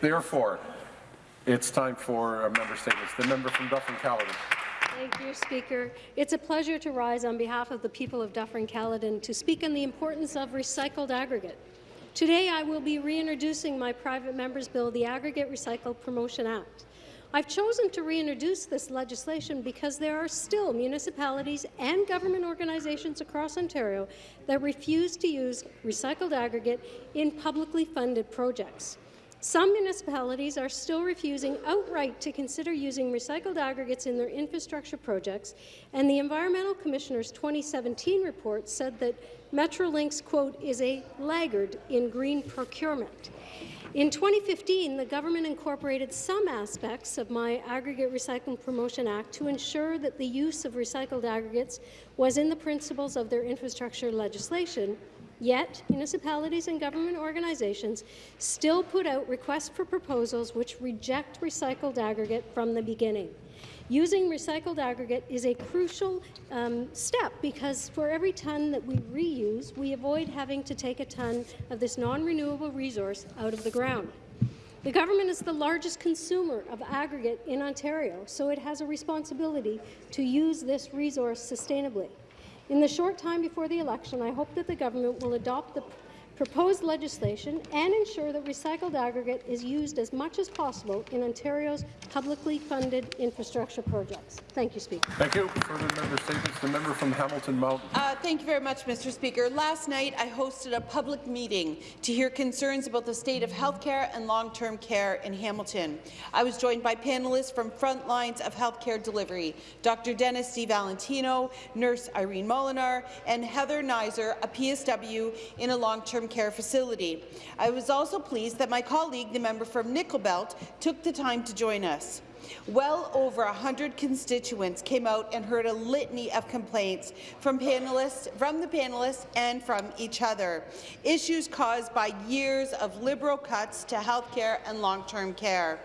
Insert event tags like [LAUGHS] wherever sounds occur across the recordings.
Therefore, it's time for uh, member statements. The member from Dufferin-Caledon. Thank you, Speaker. It's a pleasure to rise on behalf of the people of Dufferin-Caledon to speak on the importance of recycled aggregate. Today, I will be reintroducing my private member's bill, the Aggregate Recycle Promotion Act. I've chosen to reintroduce this legislation because there are still municipalities and government organizations across Ontario that refuse to use recycled aggregate in publicly funded projects. Some municipalities are still refusing outright to consider using recycled aggregates in their infrastructure projects, and the Environmental Commissioner's 2017 report said that Metrolinx, quote, is a laggard in green procurement. In 2015, the government incorporated some aspects of my Aggregate Recycling Promotion Act to ensure that the use of recycled aggregates was in the principles of their infrastructure legislation, Yet, municipalities and government organizations still put out requests for proposals which reject recycled aggregate from the beginning. Using recycled aggregate is a crucial um, step because for every ton that we reuse, we avoid having to take a ton of this non-renewable resource out of the ground. The government is the largest consumer of aggregate in Ontario, so it has a responsibility to use this resource sustainably. In the short time before the election, I hope that the government will adopt the proposed legislation and ensure that recycled aggregate is used as much as possible in Ontario's publicly funded infrastructure projects. Thank you, Speaker. Thank you. Further member statements. The member from Hamilton Mountain. Uh, thank you very much, Mr. Speaker. Last night, I hosted a public meeting to hear concerns about the state of healthcare and long-term care in Hamilton. I was joined by panelists from front lines of healthcare delivery, Dr. Dennis DiValentino, nurse Irene Molinar, and Heather Nizer, a PSW in a long-term long-term care facility. I was also pleased that my colleague, the member from Nickel Belt, took the time to join us. Well over 100 constituents came out and heard a litany of complaints from panelists, from the panelists and from each other. Issues caused by years of Liberal cuts to health care and long-term care.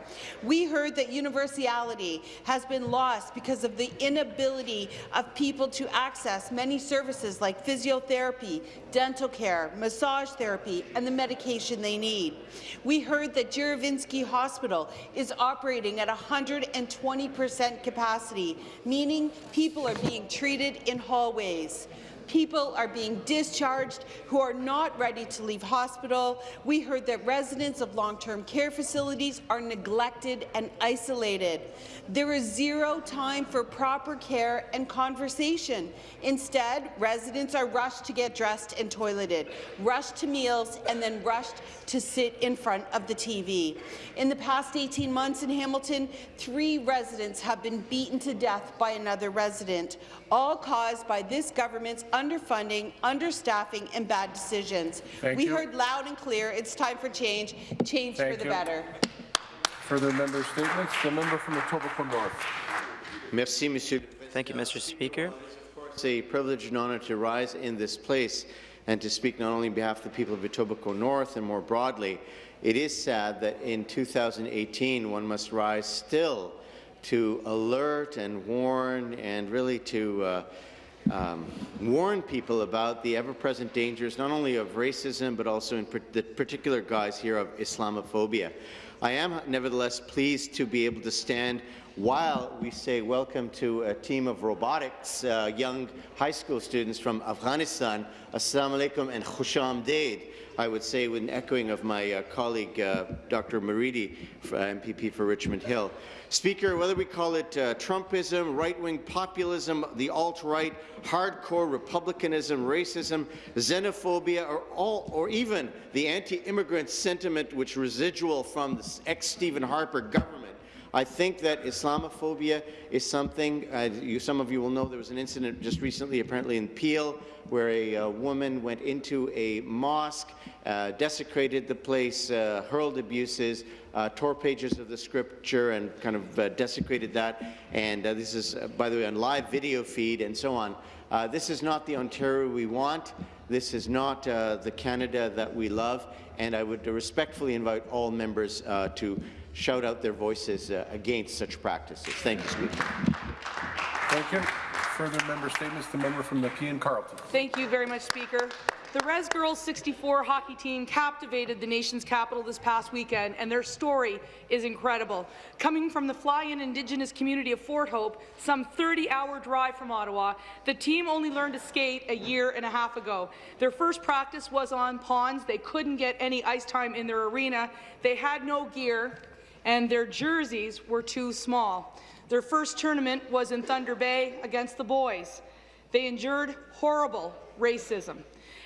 We heard that universality has been lost because of the inability of people to access many services like physiotherapy, dental care, massage therapy, and the medication they need. We heard that Juravinski Hospital is operating at 100 120% capacity, meaning people are being treated in hallways. People are being discharged who are not ready to leave hospital. We heard that residents of long-term care facilities are neglected and isolated. There is zero time for proper care and conversation. Instead, residents are rushed to get dressed and toileted, rushed to meals, and then rushed to sit in front of the TV. In the past 18 months in Hamilton, three residents have been beaten to death by another resident, all caused by this government's underfunding, understaffing, and bad decisions. Thank we you. heard loud and clear it's time for change, change Thank for the you. better. Further member statements. The member from Etobicoke North. Merci, Monsieur. Thank you, Mr. Speaker. It's a privilege and honour to rise in this place and to speak not only on behalf of the people of Etobicoke North and more broadly. It is sad that in 2018 one must rise still to alert and warn and really to uh, um, warn people about the ever-present dangers not only of racism but also in the particular guise here of Islamophobia. I am nevertheless pleased to be able to stand while we say welcome to a team of robotics, uh, young high school students from Afghanistan. Assalamu alaikum and khusham amdeed. I would say, with an echoing of my uh, colleague, uh, Dr. Moridi, uh, MPP for Richmond Hill. Speaker, whether we call it uh, Trumpism, right-wing populism, the alt-right, hardcore republicanism, racism, xenophobia, or, all, or even the anti-immigrant sentiment which residual from the ex-Stephen Harper government, I think that Islamophobia is something, uh, you, some of you will know there was an incident just recently, apparently in Peel, where a uh, woman went into a mosque, uh, desecrated the place, uh, hurled abuses, uh, tore pages of the scripture and kind of uh, desecrated that. And this is, by the way, on live video feed and so on. this is not the Ontario we want. This is not the Canada that we love. And I would respectfully invite all members to shout out their voices uh, against such practices. Thank you, Speaker. Thank you. Further member statements. The member from Nepean Carleton. Thank you very much, Speaker. The Res Girls 64 hockey team captivated the nation's capital this past weekend, and their story is incredible. Coming from the fly-in Indigenous community of Fort Hope, some 30-hour drive from Ottawa, the team only learned to skate a year and a half ago. Their first practice was on ponds. They couldn't get any ice time in their arena. They had no gear, and their jerseys were too small. Their first tournament was in Thunder Bay against the boys. They endured horrible racism.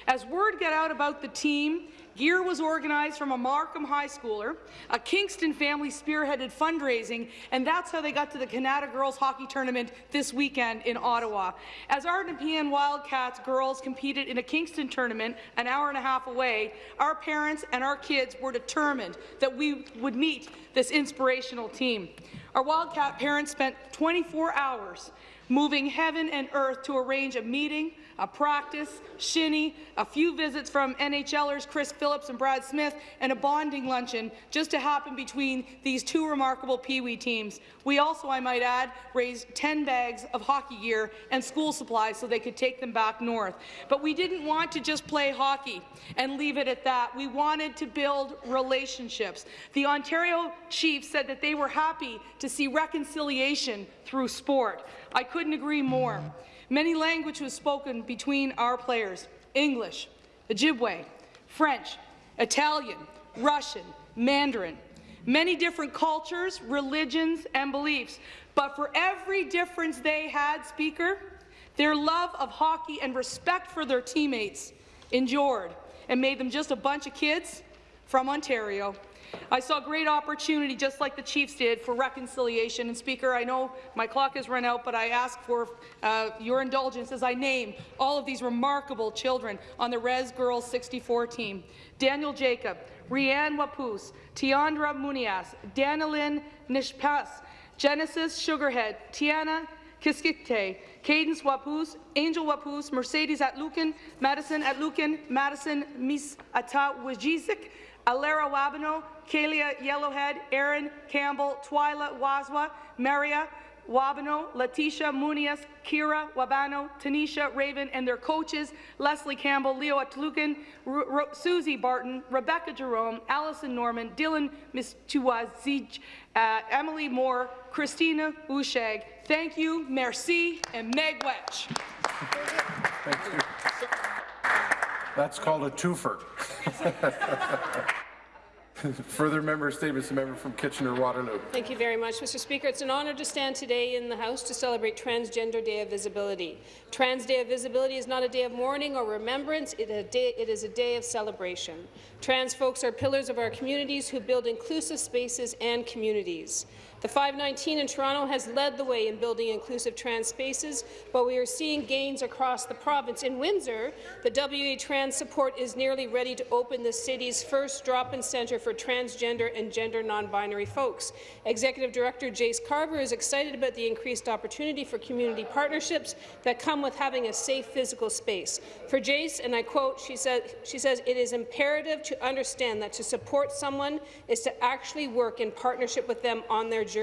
As word got out about the team, gear was organized from a Markham high schooler, a Kingston family spearheaded fundraising, and that's how they got to the Canada Girls Hockey Tournament this weekend in Ottawa. As our Nepean Wildcats girls competed in a Kingston tournament an hour and a half away, our parents and our kids were determined that we would meet this inspirational team. Our Wildcat parents spent 24 hours moving heaven and earth to arrange a meeting, a practice, shinny, a few visits from NHLers Chris Phillips and Brad Smith, and a bonding luncheon just to happen between these two remarkable Pee Wee teams. We also, I might add, raised 10 bags of hockey gear and school supplies so they could take them back north. But we didn't want to just play hockey and leave it at that. We wanted to build relationships. The Ontario Chiefs said that they were happy to see reconciliation through sport. I couldn't agree more. Many language was spoken between our players, English, Ojibwe, French, Italian, Russian, Mandarin, many different cultures, religions, and beliefs. But for every difference they had, Speaker, their love of hockey and respect for their teammates endured and made them just a bunch of kids from Ontario. I saw great opportunity, just like the Chiefs did, for reconciliation. And Speaker, I know my clock has run out, but I ask for uh, your indulgence as I name all of these remarkable children on the Res Girls 64 team. Daniel Jacob, Rianne Wapus, Tiandra Munias, Danilyn Nishpas, Genesis Sugarhead, Tiana Kiskite, Cadence Wapus, Angel Wapus, Mercedes Atlukin, Madison Atlukin, Madison Mis Ata Wajizik, Alera Wabano, Kalia Yellowhead, Aaron Campbell, Twyla Wazwa, Maria Wabano, Letitia Munias, Kira Wabano, Tanisha Raven, and their coaches, Leslie Campbell, Leo Atlukin, R R Susie Barton, Rebecca Jerome, Allison Norman, Dylan Mistuazij, uh, Emily Moore, Christina Ushag. Thank you, merci, and meegwetch. Thank you. That's called a twofer. [LAUGHS] Further member statements, the member from Kitchener-Waterloo. Thank you very much, Mr. Speaker. It's an honour to stand today in the House to celebrate Transgender Day of Visibility. Trans Day of Visibility is not a day of mourning or remembrance, it, is a day of celebration. Trans folks are pillars of our communities who build inclusive spaces and communities. The 519 in Toronto has led the way in building inclusive trans spaces, but we are seeing gains across the province. In Windsor, the WA Trans Support is nearly ready to open the city's first drop-in centre for transgender and gender non-binary folks. Executive Director Jace Carver is excited about the increased opportunity for community partnerships that come with having a safe physical space. For Jace, and I quote, she, said, she says, it is imperative to understand that to support someone is to actually work in partnership with them on their journey.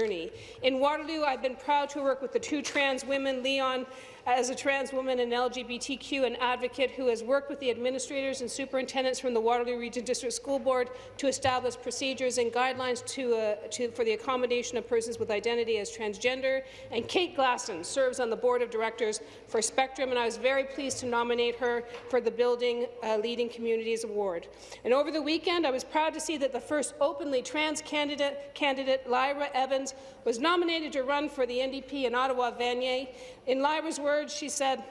In Waterloo, I've been proud to work with the two trans women, Leon as a trans woman and LGBTQ and advocate who has worked with the administrators and superintendents from the Waterloo Region District School Board to establish procedures and guidelines to, uh, to, for the accommodation of persons with identity as transgender. And Kate Glasson serves on the board of directors for Spectrum, and I was very pleased to nominate her for the Building uh, Leading Communities Award. And over the weekend, I was proud to see that the first openly trans candidate, candidate Lyra Evans, was nominated to run for the NDP in Ottawa Vanier. In Lyra's words, she said,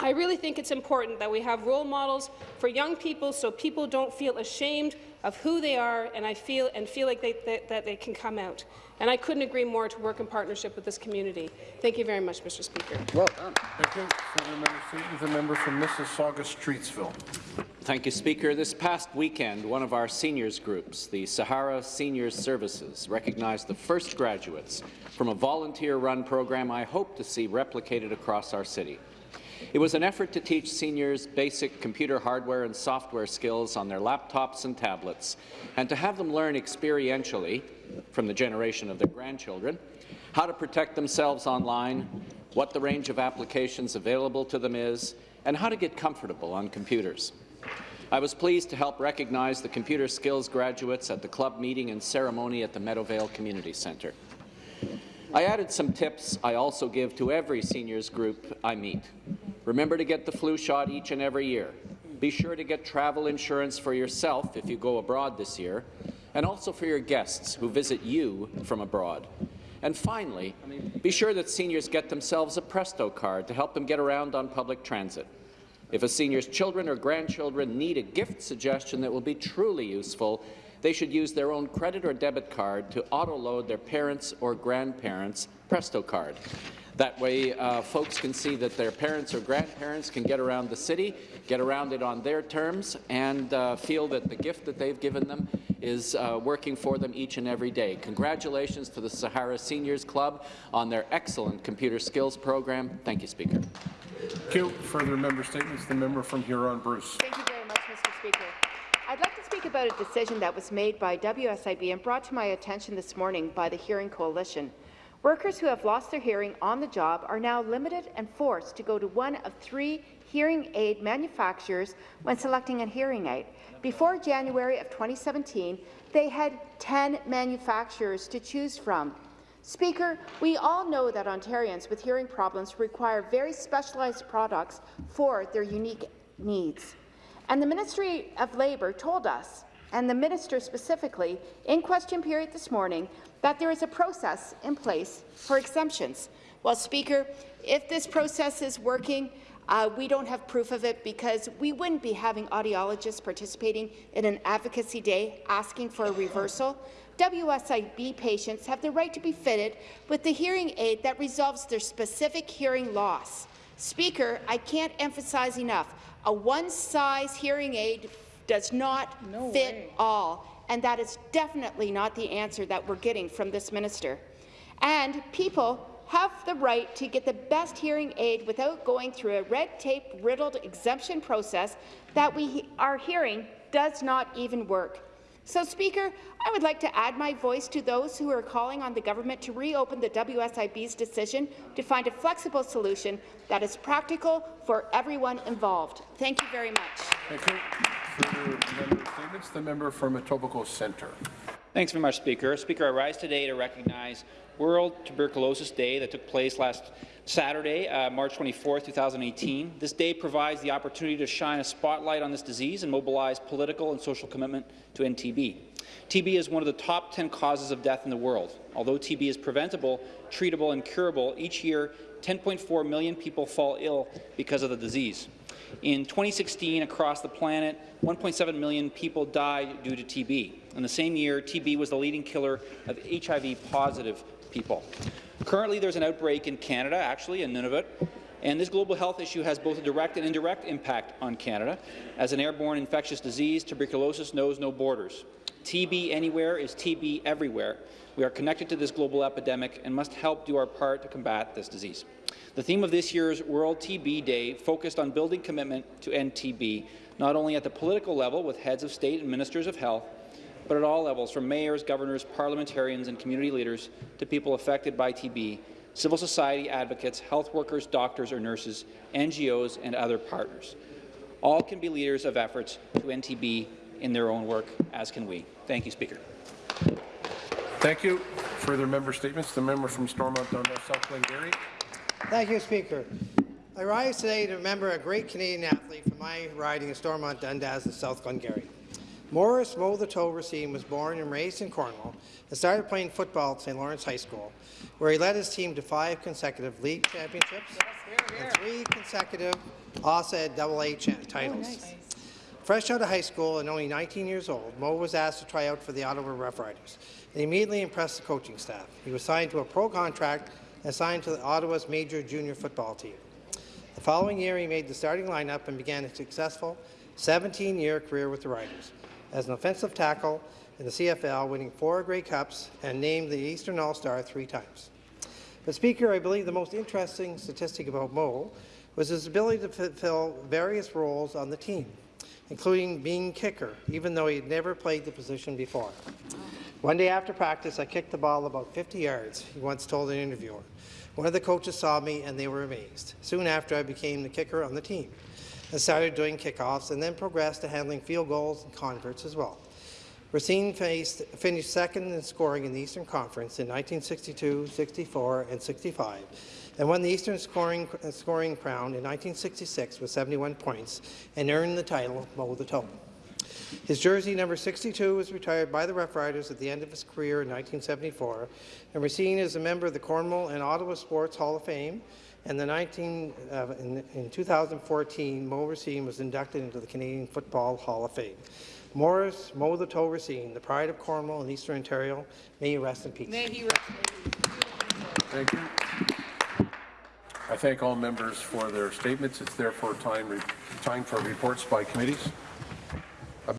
I really think it's important that we have role models for young people so people don't feel ashamed of who they are and I feel and feel like they, that, that they can come out. And I couldn't agree more to work in partnership with this community. Thank you very much, Mr. Speaker. Well done. Thank you. Further member statements, the member from Mississauga Streetsville. Thank you, Speaker. This past weekend, one of our seniors groups, the Sahara Seniors Services, recognized the first graduates from a volunteer-run program I hope to see replicated across our city. It was an effort to teach seniors basic computer hardware and software skills on their laptops and tablets, and to have them learn experientially, from the generation of their grandchildren, how to protect themselves online, what the range of applications available to them is, and how to get comfortable on computers. I was pleased to help recognize the computer skills graduates at the club meeting and ceremony at the Meadowvale Community Centre. I added some tips I also give to every seniors group I meet. Remember to get the flu shot each and every year. Be sure to get travel insurance for yourself if you go abroad this year, and also for your guests who visit you from abroad. And finally, be sure that seniors get themselves a Presto card to help them get around on public transit. If a senior's children or grandchildren need a gift suggestion that will be truly useful, they should use their own credit or debit card to auto-load their parents' or grandparents' Presto card. That way, uh, folks can see that their parents or grandparents can get around the city, get around it on their terms, and uh, feel that the gift that they've given them is uh, working for them each and every day. Congratulations to the Sahara Seniors Club on their excellent computer skills program. Thank you, Speaker. Thank you. Further member statements. The member from Huron-Bruce. Thank you very much, Mr. Speaker. I'd like to speak about a decision that was made by WSIB and brought to my attention this morning by the Hearing Coalition. Workers who have lost their hearing on the job are now limited and forced to go to one of three hearing aid manufacturers when selecting a hearing aid. Before January of 2017, they had 10 manufacturers to choose from. Speaker, we all know that Ontarians with hearing problems require very specialized products for their unique needs. And the Ministry of Labour told us, and the minister specifically, in question period this morning, that there is a process in place for exemptions. Well, Speaker, if this process is working, uh, we don't have proof of it because we wouldn't be having audiologists participating in an advocacy day asking for a reversal. WSIB patients have the right to be fitted with the hearing aid that resolves their specific hearing loss. Speaker, I can't emphasize enough, a one-size hearing aid does not No fit way. all, and that is definitely not the answer that we're getting from this minister. And people have the right to get the best hearing aid without going through a red tape-riddled exemption process that we are hearing does not even work. So, Speaker, I would like to add my voice to those who are calling on the government to reopen the WSIB's decision to find a flexible solution that is practical for everyone involved. Thank you very much. Thank you. Further member. The member from Etobicoke Centre. Thanks very much, Speaker. Speaker, I rise today to recognize World Tuberculosis Day that took place last Saturday, uh, March 24, 2018. This day provides the opportunity to shine a spotlight on this disease and mobilize political and social commitment to end TB. TB is one of the top 10 causes of death in the world. Although TB is preventable, treatable, and curable, each year 10.4 million people fall ill because of the disease. In 2016, across the planet, 1.7 million people died due to TB. In the same year, TB was the leading killer of HIV-positive people. Currently, there's an outbreak in Canada, actually, in Nunavut, and this global health issue has both a direct and indirect impact on Canada. As an airborne infectious disease, tuberculosis knows no borders. TB anywhere is TB everywhere. We are connected to this global epidemic and must help do our part to combat this disease. The theme of this year's World TB Day focused on building commitment to end TB, not only at the political level with heads of state and ministers of health, but at all levels, from mayors, governors, parliamentarians and community leaders to people affected by TB, civil society advocates, health workers, doctors or nurses, NGOs and other partners. All can be leaders of efforts to end TB in their own work, as can we. Thank you, Speaker. Thank you. Further member statements. The member from Stormont Dundas, South Glengarry. Thank you, Speaker. I rise today to remember a great Canadian athlete from my riding of Stormont Dundas in South Glengarry. Morris Moe the Toe Racine was born and raised in Cornwall and started playing football at St. Lawrence High School, where he led his team to five consecutive league championships and three consecutive OSAD AA titles. Fresh out of high school and only 19 years old, Moe was asked to try out for the Ottawa Rough Riders. He immediately impressed the coaching staff. He was signed to a pro contract and signed to the Ottawa's major junior football team. The following year, he made the starting lineup and began a successful 17-year career with the Riders as an offensive tackle in the CFL, winning four Grey Cups and named the Eastern All-Star three times. But Speaker, I believe the most interesting statistic about Moe was his ability to fulfill various roles on the team, including being kicker, even though he had never played the position before. One day after practice, I kicked the ball about 50 yards, he once told an interviewer. One of the coaches saw me and they were amazed. Soon after, I became the kicker on the team. And started doing kickoffs and then progressed to handling field goals and converts as well. Racine faced, finished second in scoring in the Eastern Conference in 1962, 64, and 65, and won the Eastern scoring, scoring crown in 1966 with 71 points and earned the title Moe the Toe. His jersey number 62 was retired by the Rough Riders at the end of his career in 1974, and Racine is a member of the Cornwall and Ottawa Sports Hall of Fame. And the 19, uh, in, in 2014, Moe Racine was inducted into the Canadian Football Hall of Fame. Morris Moe the Toe Racine, the pride of Cornwall and Eastern Ontario, may you rest in peace. May he rest in peace. Thank you. I thank all members for their statements. It's therefore time, time for reports by committees.